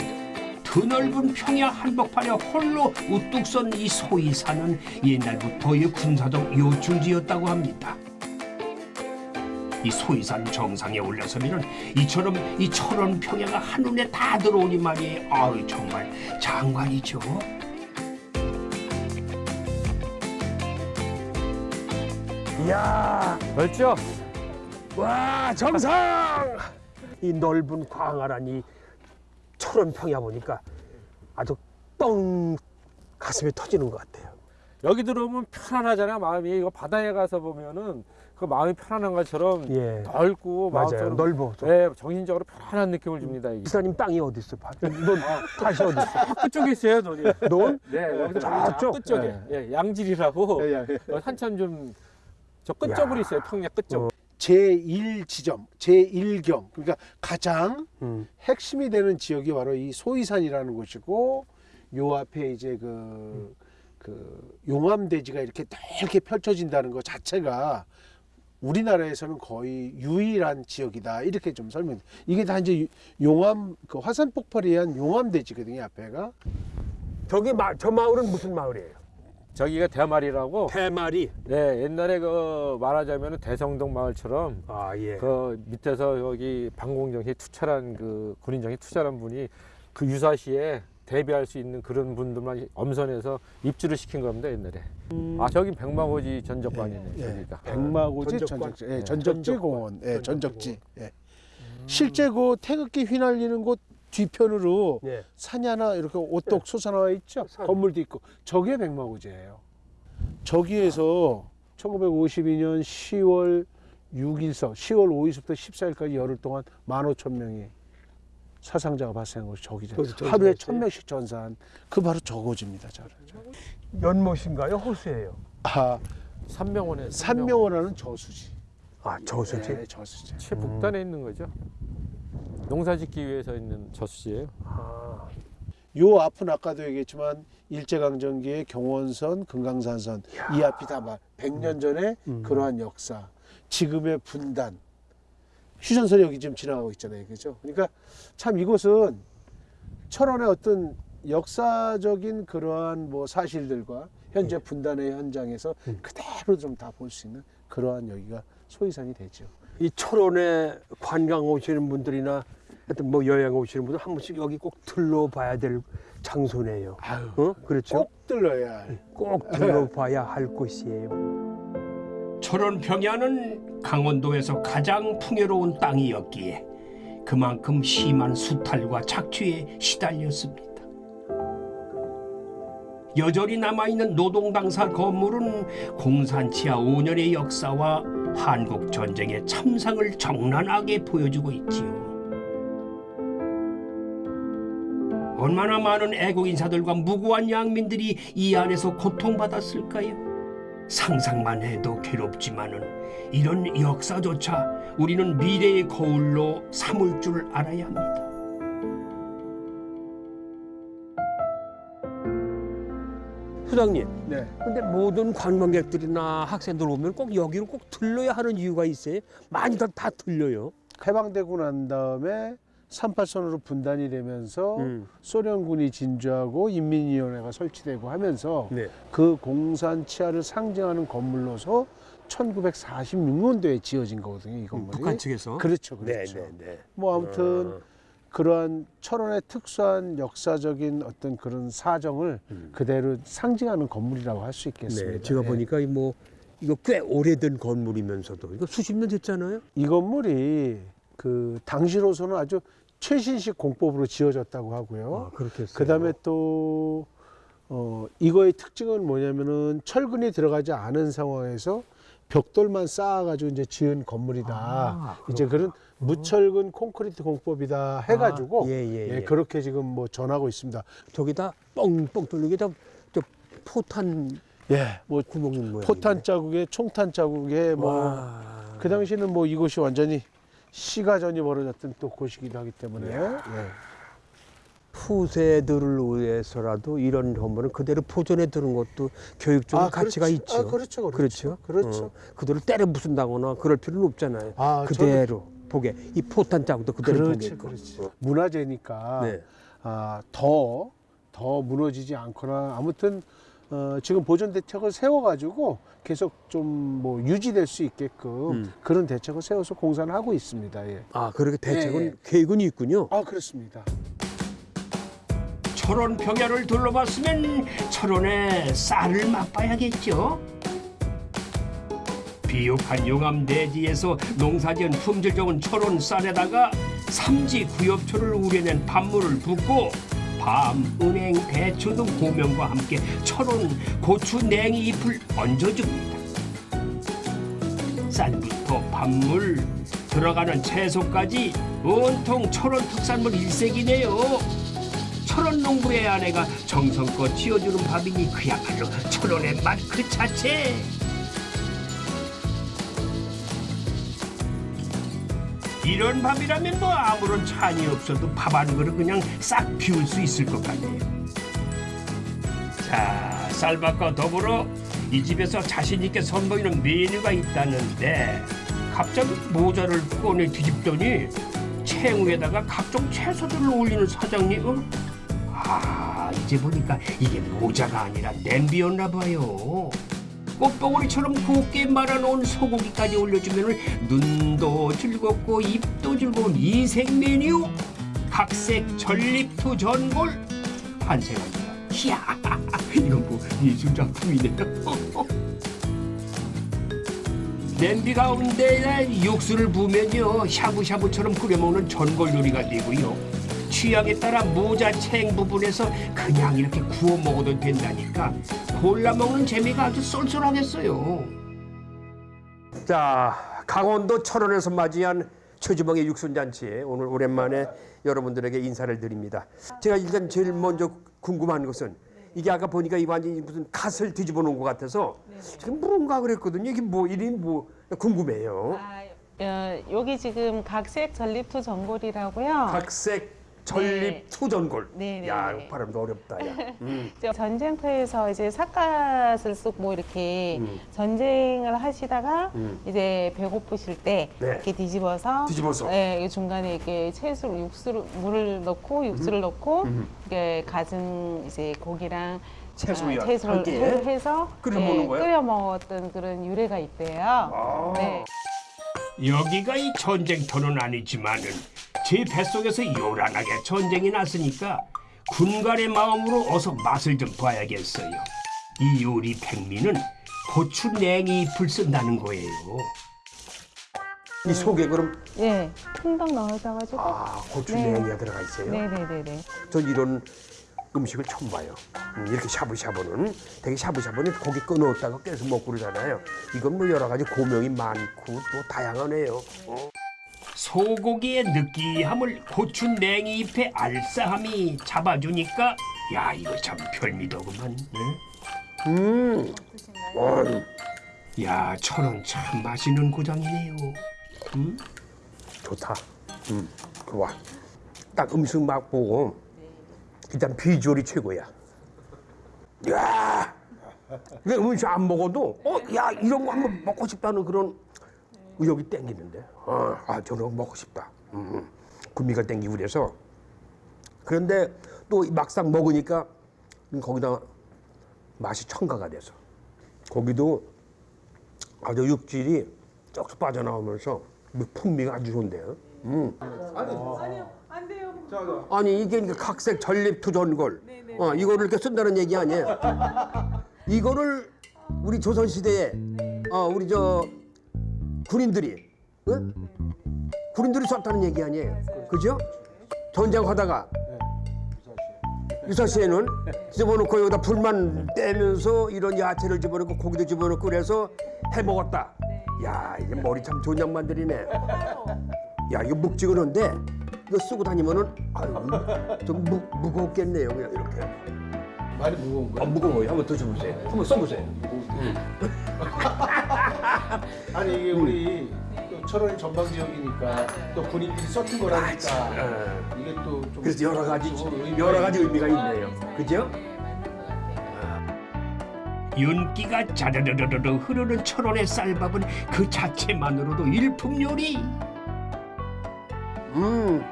드넓은 평야 한복판에 홀로 우뚝 선 이 소이산은 옛날부터의 군사적 요충지였다고 합니다. 이 소이산 정상에 올라서면은 이처럼 이 철원 평야가 한눈에 다 들어오니 말이에요. 아유 정말 장관이죠. 이야, 넓죠? 와 정상! 이 넓은 광활한 이 철원 평야 보니까 아주 뻥 가슴이 터지는 것 같아요. 여기 들어오면 편안하잖아 마음이. 이거 바다에 가서 보면은 그 마음이 편안한 것처럼 예. 넓고 맞아요. 넓어. 네, 정신적으로 편안한 느낌을 줍니다. 이게. 기사님 땅이 어디 있어? 넌 다시 어디 있어? 끝쪽에 있어요, 논이. 넌? 네, 여기서 저쪽? 끝쪽에. 예, 양질이라고 예, 예. 어, 한참 좀저 끝쪽으로 있어요. 평야 끝쪽. 제1지점, 제1겸 그러니까 가장 음. 핵심이 되는 지역이 바로 이 소이산이라는 곳이고 요 앞에 이제 그, 그 용암대지가 이렇게 넓게 펼쳐진다는 것 자체가 우리나라에서는 거의 유일한 지역이다 이렇게 좀 설명. 이게 다 이제 용암 그 화산 폭발에 의한 용암대지거든요 앞에가. 저기 마, 저 마을은 무슨 마을이에요? 저기가 대마리라고. 대마리. 네, 옛날에 그 말하자면 대성동 마을처럼 아 예. 그 밑에서 여기 방공정시 투철한 그 군인정시 투철한 분이 그 유사시에 대비할 수 있는 그런 분들만 엄선해서 입주를 시킨 겁니다 옛날에. 아 저기 백마고지 전적관이네 예, 저기가. 백마고지 전적관? 전적지, 예, 네, 전적지. 공원, 예, 전적지. 전적지 예. 실제 그 태극기 휘날리는 곳 뒤편으로 예. 산이 하나 이렇게 오똑 솟아나와 있죠. 산. 건물도 있고 저게 백마고지예요. 저기에서 1952년 10월 6일서 10월 5일부터 14일까지 열흘 동안 15,000명이 사상자가 발생한 곳이 저기죠. 하루에 1,000명씩 전사한 그 바로 저고지입니다. 저를. 연못인가요? 호수예요? 아 산명원에 산명원하는 저수지. 아 저수지. 네, 저수지. 최북단에 있는 거죠. 농사짓기 위해서 있는 저수지예요. 요 앞은 아까도 얘기했지만 일제강점기의 경원선, 금강산선. 이 앞이 다막 100년 전에 그러한 역사, 지금의 분단, 휴전선이 여기 지금 지나가고 있잖아요, 그죠? 그러니까 참 이곳은 철원의 어떤 역사적인 그러한 뭐 사실들과 현재 분단의 현장에서 그대로 좀 다 볼 수 있는 그러한 여기가 소이산이 되죠. 이 철원에 관광 오시는 분들이나 하여튼 뭐 여행 오시는 분들 한 번씩 여기 꼭 들러봐야 될 장소네요. 어? 그렇죠? 꼭 들러야 할. 꼭 들러봐야 할 곳이에요. 철원 평야는 강원도에서 가장 풍요로운 땅이었기에 그만큼 심한 수탈과 착취에 시달렸습니다. 여전히 남아있는 노동당사 건물은 공산치하 5년의 역사와 한국 전쟁의 참상을 적나하게 보여주고 있지요. 얼마나 많은 애국 인사들과 무고한 양민들이 이 안에서 고통받았을까요? 상상만 해도 괴롭지만은 이런 역사조차 우리는 미래의 거울로 삼을 줄 알아야 합니다. 소장님, 네. 근데 모든 관광객들이나 학생들 오면 꼭 여기로 꼭 들러야 하는 이유가 있어요? 많이들 다 들려요. 해방되고 난 다음에 38선으로 분단이 되면서 음. 소련군이 진주하고 인민위원회가 설치되고 하면서 네. 그 공산 치하를 상징하는 건물로서 1946년도에 지어진 거거든요, 이 건물이. 북한 측에서? 그렇죠, 그렇죠. 네, 네, 네. 뭐 아무튼 어. 그러한 철원의 특수한 역사적인 어떤 그런 사정을 그대로 상징하는 건물이라고 할 수 있겠습니다. 음. 네, 제가 예. 보니까 이뭐 이거 꽤 오래된 건물이면서도 이거 수십 년 됐잖아요. 이 건물이 그 당시로서는 아주 최신식 공법으로 지어졌다고 하고요. 아, 그렇게 했어요. 그다음에 또 어, 이거의 특징은 뭐냐면은 철근이 들어가지 않은 상황에서 벽돌만 쌓아가지고 이제 지은 건물이다. 아, 이제 그런 무철근 콘크리트 공법이다 해가지고 아, 예, 예, 예. 그렇게 지금 뭐 전하고 있습니다. 저기다 뻥뻥 뚫리게 다저 포탄 예, 뭐 구멍인 모양. 포탄 자국에 총탄 자국에 뭐 그 당시는 뭐 이곳이 완전히 시가전이 벌어졌던 또 곳이기도 하기 때문에 예. 후세들을 위해서라도 이런 건물은 그대로 포전해 두는 것도 교육적인 아, 가치가 그렇죠. 있죠. 아, 그렇죠, 그렇죠. 그렇죠. 어, 그대로 때려 부순다거나 그럴 필요는 없잖아요. 아, 그대로 보게 이 포탄 자국도 그대로 그렇지, 보게. 그렇지. 문화재니까 네. 아, 더, 더 무너지지 않거나 아무튼 어, 지금 보존 대책을 세워가지고 계속 좀 뭐 유지될 수 있게끔 음. 그런 대책을 세워서 공사를 하고 있습니다. 예. 아 그렇게 대책은 네. 계획은 있군요. 아 그렇습니다. 철원 평야를 둘러봤으면 철원의 쌀을 맛봐야겠죠. 비옥한 용암 대지에서 농사지은 품질 좋은 철원 쌀에다가 삼지 구엽초를 우려낸 밥물을 붓고 밤, 은행, 대추 등 고명과 함께 철원 고추 냉이 잎을 얹어줍니다. 쌀부터 밥물, 들어가는 채소까지 온통 철원 특산물 일색이네요. 철원 농부의 아내가 정성껏 지어주는 밥이니 그야말로 철원의 맛 그 자체. 이런 밥이라면 뭐 아무런 찬이 없어도 밥 한 그릇 그냥 싹 비울 수 있을 것 같네요. 자, 쌀밥과 더불어 이 집에서 자신 있게 선보이는 메뉴가 있다는데 갑자기 모자를 꺼내 뒤집더니 채우에다가 각종 채소들을 올리는 사장님. 어? 아, 이제 보니까 이게 모자가 아니라 냄비였나 봐요. 꽃봉오리처럼 곱게 말아놓은 소고기까지 올려주면 눈도 즐겁고 입도 즐거운 인생 메뉴 각색 전립투 전골 환생합니다. 이야, 이건 뭐 예술 작품이네요. 냄비 가운데 육수를 부으면요 샤브샤브처럼 끓여먹는 전골 요리가 되고요 취향에 따라 모자 챙 부분에서 그냥 이렇게 구워 먹어도 된다니까 골라 먹는 재미가 아주 쏠쏠하겠어요 자 강원도 철원에서 맞이한 최주봉의 육순잔치에 오늘 오랜만에 여러분들에게 인사를 드립니다 제가 일단 제일 먼저 궁금한 것은 이게 아까 보니까 이 완전히 무슨 갓을 뒤집어 놓은 것 같아서 지금 뭔가 그랬거든요. 이게 뭐 이름이 뭐 궁금해요. 어, 여기 지금 각색 전립투 전골이라고요. 각색 전립 투전골. 네, 네, 야, 네. 발음도 어렵다. 야. 음. 저 전쟁터에서 이제 삿갓을 쓰고 뭐 이렇게 음. 전쟁을 하시다가 음. 이제 배고프실 때 네. 이렇게 뒤집어서 뒤집어서. 네, 이 중간에 이렇게 채소 육수를 물을 넣고 육수를 넣고 음. 이게 가진 이제 고기랑 채소와 아, 채소를 함께 해- 해서 끓여 네, 먹는 거예요? 끓여 먹었던 그런 유래가 있대요. 네. 여기가 이 전쟁터는 아니지만은 제 뱃속에서 요란하게 전쟁이 났으니까 군간의 마음으로 어서 맛을 좀 봐야겠어요. 이 요리 백미는 고추 냉이 잎을 쓴다는 거예요. 이 속에 그럼 예, 콩당 넣어져 가지고. 아 고추 네. 냉이가 들어가 있어요. 네네네네. 전 이런 음식을 처음 봐요. 음, 이렇게 샤브샤브는 되게 샤브샤브는 고기 끊어왔다가 계속 먹고 그러잖아요. 이건 뭐 여러 가지 고명이 많고 또 다양하네요. 어. 소고기의 느끼함을 고추 냉이 잎의 알싸함이 잡아주니까 야 이거 참 별미더구만. 네? 음. 야 천원 참 맛있는 고장이네요. 음, 좋다. 음, 좋아. 딱 음식 맛 보고 일단 비주얼이 최고야. 야, 왜 음식 안 먹어도 어, 야 이런 거 한번 먹고 싶다는 그런 의욕이 땡기는데. 어, 아 저런 거 먹고 싶다. 음, 구미가 땡기고 그래서. 그런데 또 막상 먹으니까 거기다 맛이 첨가가 돼서 고기도 아주 육질이 쩍 빠져나오면서 풍미가 아주 좋은데요. 음. 아니 이게 이제 각색 전립 투전골 어, 이거를 이렇게 쓴다는 얘기 아니에요. 이거를 우리 조선 시대에 어, 우리 저 군인들이 응? 군인들이 썼다는 얘기 아니에요. 그죠. 전쟁하다가 유사시에는 집어넣고 여기다 불만 떼면서 이런 야채를 집어넣고 고기도 집어넣고 그래서 해 먹었다. 야 이게 머리 참 좋은 양반들이네. 야 이거 묵직한데 이거 쓰고 다니면은 아유 좀 무, 무겁겠네요 그냥 이렇게. 많이 무거운 아, 무거워요. 한번 드셔보세요. 한번 써보세요. 아니 이게 우리 또 철원이 전방 지역이니까 또 군인들이 썼던 거라니까 이게 또좀 아, 그래서 여러 가지 여러 가지 의미가 있네요. 그죠? 윤기가 자르르르르 흐르는 철원의 쌀밥은 그 자체만으로도 일품 요리. 음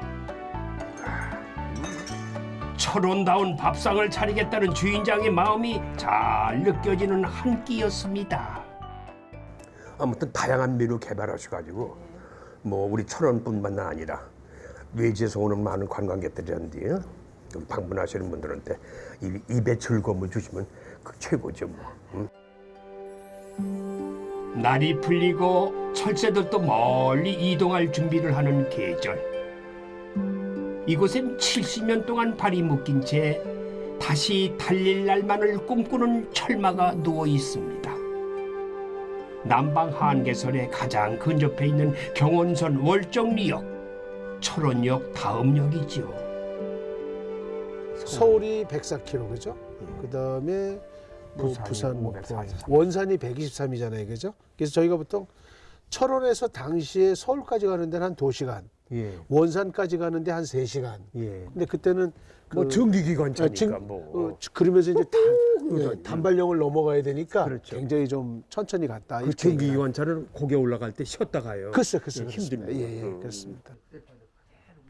철원다운 밥상을 차리겠다는 주인장의 마음이 잘 느껴지는 한 끼였습니다. 아무튼 다양한 메뉴 개발하셔가지고 뭐 우리 철원뿐만 아니라 외지에서 오는 많은 관광객들한테 여기 방문하시는 분들한테 이- 입에 즐거움을 주시면 그 최고죠 뭐. 날이 풀리고 철새들도 멀리 이동할 준비를 하는 계절. 이곳엔 70년 동안 발이 묶인 채 다시 달릴 날만을 꿈꾸는 철마가 누워 있습니다. 남방 한계선에 가장 근접해 있는 경원선 월정리역, 철원역 다음역이죠. 서울이 104km 그죠? 그다음에 뭐 부산, 뭐 원산이 123이잖아요, 그죠? 그래서 저희가 보통 철원에서 당시에 서울까지 가는 데는 한 2시간, 예. 원산까지 가는데 한 3시간. 예. 근데 그때는 뭐 정기기관차니까 어, 진- 뭐. 어, 그러면서 이제 단. 예, 단발령을 넘어가야 되니까 그렇죠. 굉장히 좀 천천히 갔다. 그 이렇게 정기기관차는 고개 올라갈 때 쉬었다 가요. 글쎄, 글쎄, 힘듭니다. 그렇습니다. 예, 예, 음. 그렇습니다.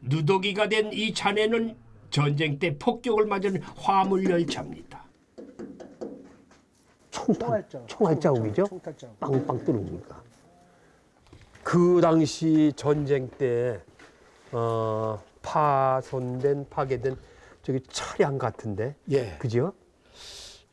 누더기가 된이 잔해는 전쟁 때 폭격을 맞은 화물 열차입니다. 총탄, 총알 자국이죠? 총탄자국. 빵빵 뚫으니까. 그 당시 전쟁 때 어, 파손된 파괴된 저기 차량 같은데, 예. 그죠?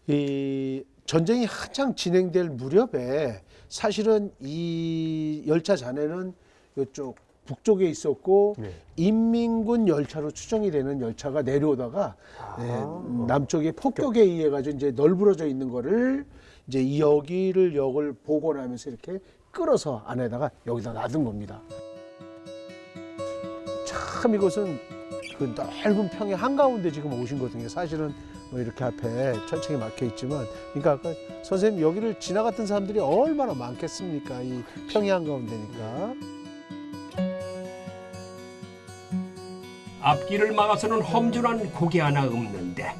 이 전쟁이 한창 진행될 무렵에 사실은 이 열차 잔해는 이쪽 북쪽에 있었고 네. 인민군 열차로 추정이 되는 열차가 내려오다가 아. 네, 남쪽에 폭격에 의해 가지고 이제 널브러져 있는 거를 이제 이 여기를 역을 복원하면서 이렇게 끌어서 안에다가 여기다 놔둔 겁니다. 참 이것은 그 넓은 평의 한가운데 지금 오신 거거든요. 사실은 뭐 이렇게 앞에 철책이 막혀 있지만, 그러니까 아까 선생님 여기를 지나갔던 사람들이 얼마나 많겠습니까? 이 평의 한가운데니까. 앞길을 막아서는 험준한 고개 하나 없는데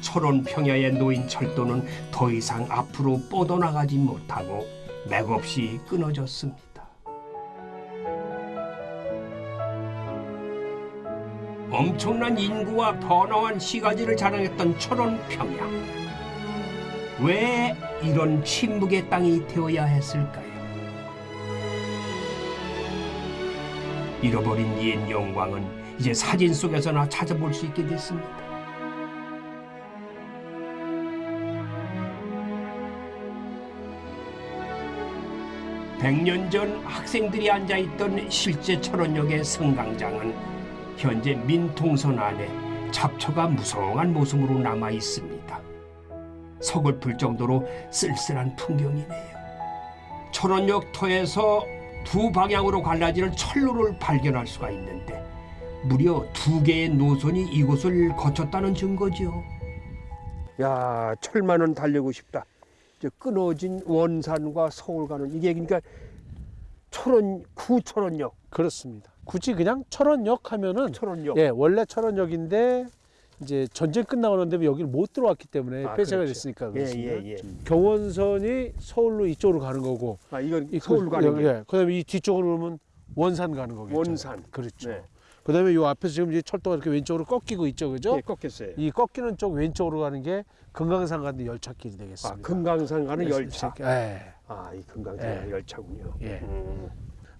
철원 평야에 놓인 철도는 더 이상 앞으로 뻗어나가지 못하고 맥없이 끊어졌습니다. 엄청난 인구와 번화한 시가지를 자랑했던 철원 평야. 왜 이런 침묵의 땅이 되어야 했을까요? 잃어버린 옛 영광은 이제 사진 속에서나 찾아볼 수 있게 됐습니다. 백년전 학생들이 앉아있던 실제 철원역의 성강장은 현재 민통선 안에 잡초가 무성한 모습으로 남아 있습니다. 서글플 정도로 쓸쓸한 풍경이네요. 철원역 터에서 두 방향으로 갈라지는 철로를 발견할 수가 있는데 무려 두 개의 노선이 이곳을 거쳤다는 증거죠. 야, 철만은 달리고 싶다. 이제 끊어진 원산과 서울 가는 이게 그러니까 철원 구철원역 그렇습니다. 굳이 그냥 철원역 하면은 철원역. 예, 원래 철원역인데 이제 전쟁 끝나고 난 다음에 여기를 못 들어왔기 때문에 아, 폐쇄가 그렇죠. 됐으니까 예, 그렇습니다. 예, 예. 경원선이 서울로 이쪽으로 가는 거고 아, 이건 이 서울 그- 가는 예, 거. 예. 그다음에 이 뒤쪽으로 오면 원산 가는 거겠죠. 원산. 그렇죠. 네. 그다음에 요 앞에서 지금 이제 철도가 이렇게 왼쪽으로 꺾이고 있죠, 그죠? 예, 꺾였어요. 이 꺾이는 쪽 왼쪽으로 가는 게 금강산 가는 열차길이 아, 되겠습니다. 금강산 가는 예, 열차. 예. 아, 이 금강산 예. 가는 열차군요. 예. 음,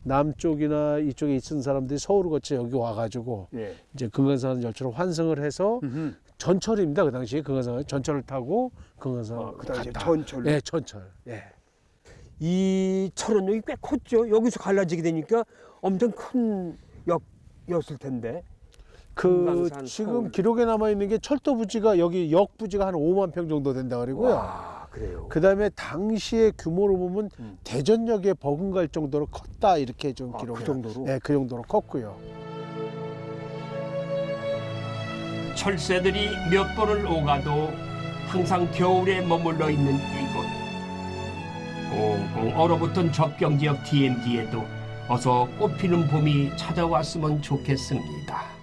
남쪽이나 이쪽에 있는 사람들이 서울을 거쳐 여기 와가지고 예. 이제 금강산 열차로 환승을 해서 음흠. 전철입니다. 그 당시에 금강산 전철을 타고 금강산 아, 그 당시에 갔다. 전철로? 예, 전철. 예. 이 철원역이 꽤 컸죠. 여기서 갈라지게 되니까 엄청 큰 역이었을 텐데. 그 지금 서울. 기록에 남아 있는 게 철도 부지가 여기 역 부지가 한 5만 평 정도 된다 그러고요. 와, 그래요. 그다음에 당시의 규모로 보면 음. 대전역에 버금갈 정도로 컸다 이렇게 좀 아, 기록이 그 정도로? 네, 그 정도로 컸고요. 철새들이 몇 번을 오가도 항상 겨울에 머물러 있는 이곳. 꽁꽁 얼어붙은 접경 지역 DMZ에도 어서 꽃피는 봄이 찾아왔으면 좋겠습니다.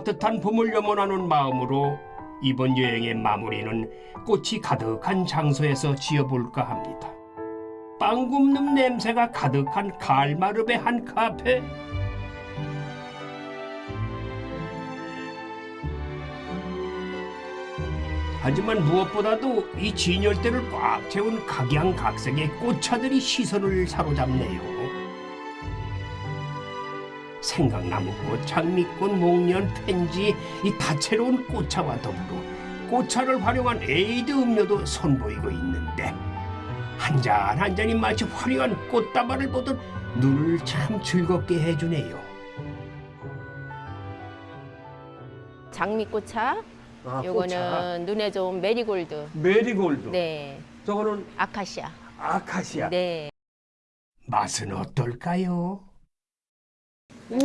따뜻한 봄을 염원하는 마음으로 이번 여행의 마무리는 꽃이 가득한 장소에서 지어볼까 합니다. 빵 굽는 냄새가 가득한 갈마름의 한 카페. 하지만 무엇보다도 이 진열대를 꽉 채운 각양각색의 꽃차들이 시선을 사로잡네요. 생강나무꽃, 장미꽃, 목련, 펜지, 이 다채로운 꽃차와 더불어 꽃차를 활용한 에이드 음료도 선보이고 있는데 한 잔 한 잔이 마치 화려한 꽃다발을 보듯 눈을 참 즐겁게 해주네요. 장미꽃차. 아, 요거는 눈에 좋은 메리골드. 메리골드. 네. 저거는 아카시아. 아카시아. 네. 맛은 어떨까요? 음,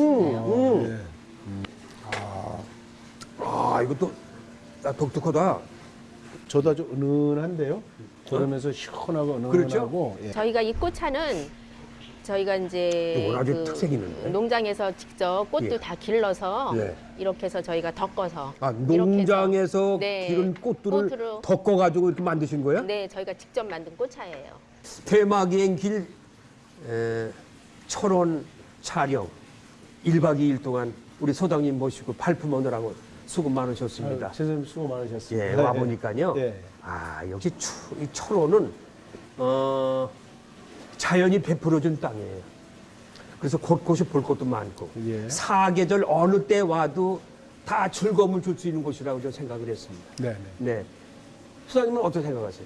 음. 아, 아 이것도 아, 독특하다. 저도 아주 은은한데요. 그러면서 시원하고 은은하고. 그렇죠? 예. 저희가 이 꽃차는 저희가 이제 특색 있는데. 농장에서 직접 꽃도 예. 다 길러서 네. 이렇게 해서 저희가 덮어서 아, 농장에서 네, 기른 꽃들을 꽃으로- 덮어가지고 이렇게 만드신 거예요? 네, 저희가 직접 만든 꽃차예요. 테마기행 길 에, 철원 촬영 1박 2일 동안 우리 소장님 모시고 발품하느라고 수고 많으셨습니다. 아유, 선생님 수고 많으셨습니다. 예, 와 보니까요. 예. 아 역시 추, 이 철원은 어, 자연이 베풀어준 땅이에요. 그래서 곳곳이 볼 것도 많고 예. 사계절 어느 때 와도 다 즐거움을 줄 수 있는 곳이라고 저는 생각을 했습니다. 네, 네. 네. 수장님은 어떻게 생각하세요?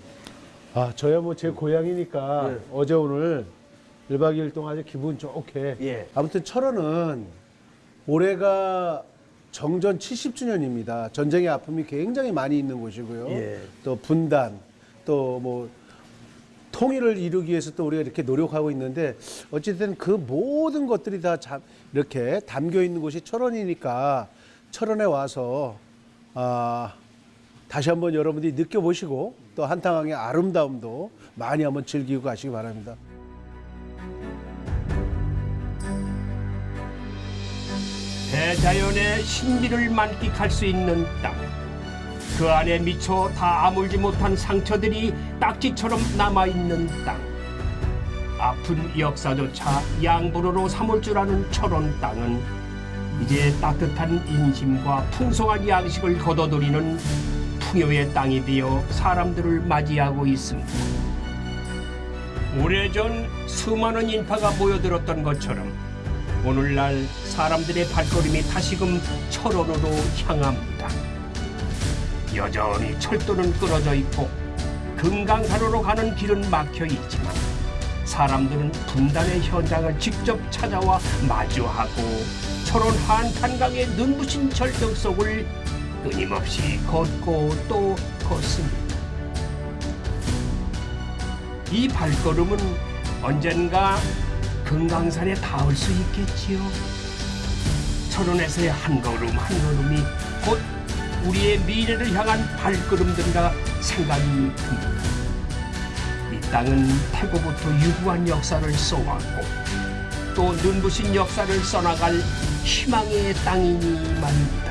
아, 저야 뭐 제 고향이니까 예. 어제 오늘 1박 2일 동안 아주 기분 좋게. 예. 아무튼 철원은 올해가 정전 70주년입니다. 전쟁의 아픔이 굉장히 많이 있는 곳이고요. 예. 또 분단, 또 뭐 통일을 이루기 위해서 또 우리가 이렇게 노력하고 있는데 어쨌든 그 모든 것들이 다 잠- 이렇게 담겨 있는 곳이 철원이니까 철원에 와서 아, 다시 한번 여러분들이 느껴보시고 또 한탕항의 아름다움도 많이 한번 즐기고 가시기 바랍니다. 대자연의 신비를 만끽할 수 있는 땅. 그 안에 미처 다 아물지 못한 상처들이 딱지처럼 남아있는 땅. 아픈 역사조차 양보로로 삼을 줄 아는 철원 땅은 이제 따뜻한 인심과 풍성한 양식을 거둬들이는 풍요의 땅이 되어 사람들을 맞이하고 있습니다. 오래전 수많은 인파가 모여들었던 것처럼 오늘날 사람들의 발걸음이 다시금 철원으로 향합니다. 여전히 철도는 끊어져 있고 금강산으로 가는 길은 막혀 있지만 사람들은 분단의 현장을 직접 찾아와 마주하고 철원 한탄강의 눈부신 절벽 속을 끊임없이 걷고 또 걷습니다. 이 발걸음은 언젠가 금강산에 닿을 수 있겠지요. 철원에서의 한 걸음 한 걸음이 곧 우리의 미래를 향한 발걸음들이라 생각이 듭니다. 이 땅은 태고부터 유구한 역사를 써왔고 또 눈부신 역사를 써나갈 희망의 땅이니 말입니다.